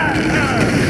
Ah, ah.